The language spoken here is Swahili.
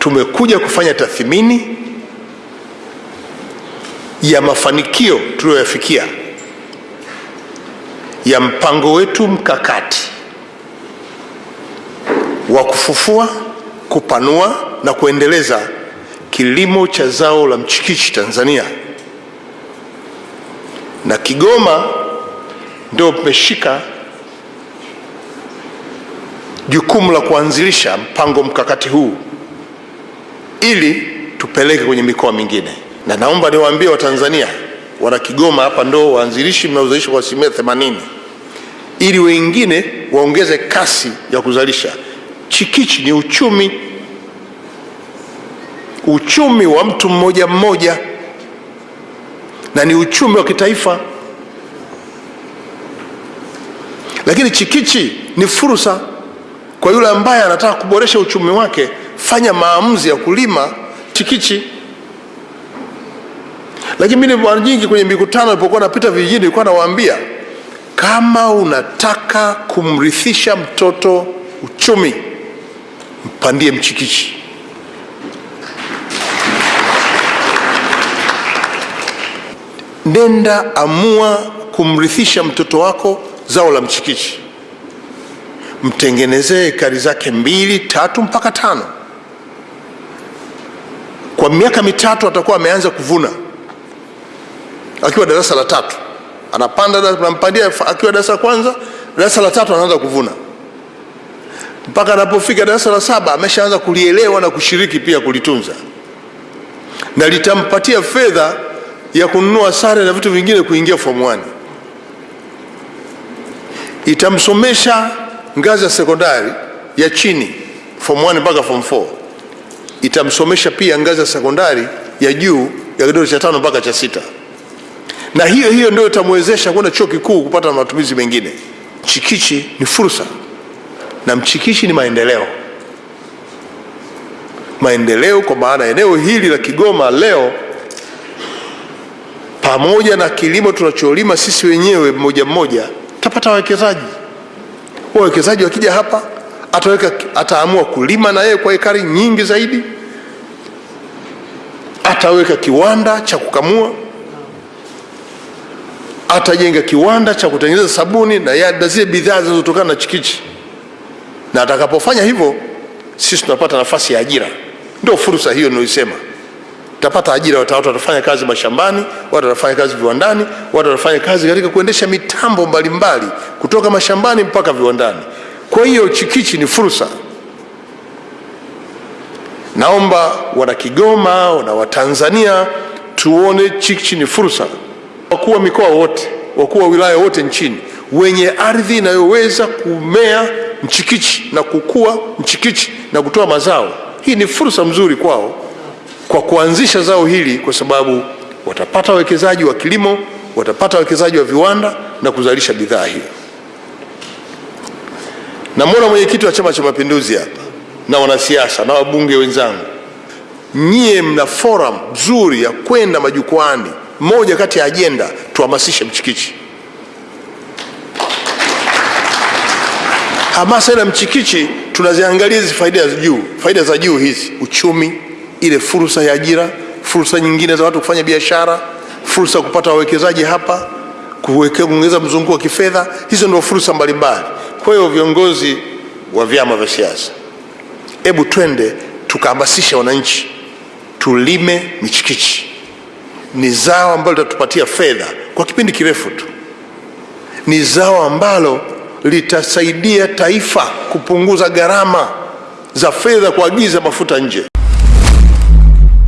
tumekuja kufanya tathmini ya mafanikio tuliyoyafikia ya mpango wetu mkakati wa kufufua, kupanua na kuendeleza kilimo cha zao la mchikichi Tanzania, na Kigoma ndio tumeshika jukumu la kuanzilisha mpango mkakati huu ili tupeleke kwenye mikoa mingine, na naomba niwaambie Watanzania, wana Kigoma hapa ndo waanzilishi mnaozalisha kwa asilimia 80 ili wengine waongeze kasi ya kuzalisha. Chikichi ni uchumi, uchumi wa mtu mmoja mmoja, na ni uchumi wa kitaifa. Lakini chikichi ni fursa kwa yule ambaye anataka kuboresha uchumi wake. Fanya maamuzi ya kulima chikichi. Lakini mimi mara nyingi kwenye mikutano nilipokuwa napita vijijini, nilikuwa nawaambia kama unataka kumrithisha mtoto uchumi, mpandie mchikichi. Nenda amua kumrithisha mtoto wako zao la mchikichi, mtengenezee ekari zake mbili tatu mpaka tano. Kwa miaka mitatu atakuwa ameanza kuvuna akiwa darasa la tatu anapanda nampandia akiwa darasa kwanza, darasa la tatu anaanza kuvuna mpaka anapofika darasa la saba ameshaanza kulielewa na kushiriki pia kulitunza, na litampatia fedha ya kununua sare na vitu vingine kuingia form 1. Itamsomesha ngazi ya sekondari ya chini form 1 mpaka form 4. Itamsomesha pia ngazi ya sekondari ya juu ya kidato cha tano mpaka cha sita na hiyo hiyo ndio itamwezesha kwenda chuo kikuu kupata matumizi mengine. Mchikichi ni fursa na mchikichi ni maendeleo. Maendeleo kwa maana eneo hili la Kigoma leo, pamoja na kilimo tunacholima sisi wenyewe mmoja mmoja, tapata wawekezaji. Wawekezaji wakija hapa, ataweka ataamua kulima na yeye kwa ekari nyingi zaidi, ataweka kiwanda cha kukamua atajenga kiwanda cha kutengeneza sabuni na zile bidhaa zinazotokana na chikichi, na atakapofanya hivyo, sisi tunapata nafasi ya ajira. Ndio fursa hiyo ninayoisema, tutapata ajira. Watu watafanya kazi mashambani, watu watafanya kazi viwandani, watu watafanya kazi katika kuendesha mitambo mbalimbali mbali, kutoka mashambani mpaka viwandani. Kwa hiyo chikichi ni fursa. Naomba wana Kigoma na Watanzania tuone chikichi ni fursa. Wakuu wa mikoa wote, wakuu wa wilaya wote nchini wenye ardhi inayoweza kumea mchikichi na kukua mchikichi na kutoa mazao, hii ni fursa mzuri kwao kwa kuanzisha zao hili, kwa sababu watapata wawekezaji wa kilimo, watapata wawekezaji wa viwanda na kuzalisha bidhaa hiyo. Namwona mwenyekiti wa Chama cha Mapinduzi hapa na wanasiasa na wabunge wenzangu, nyie mna forum nzuri ya kwenda majukwani moja kati ya ajenda tuhamasishe mchikichi. Hamasa na mchikichi tunaziangalia hizi faida za juu, faida za juu hizi, uchumi, ile fursa ya ajira, fursa nyingine za watu kufanya biashara, fursa ya kupata wawekezaji hapa, kuongeza mzunguko wa kifedha. Hizo ndio fursa mbalimbali. Kwa hiyo viongozi wa vyama vya siasa, hebu twende tukahamasisha wananchi tulime michikichi ni zao ambalo litatupatia fedha kwa kipindi kirefu tu. Ni zao ambalo litasaidia taifa kupunguza gharama za fedha kuagiza mafuta nje.